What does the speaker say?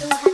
so happy.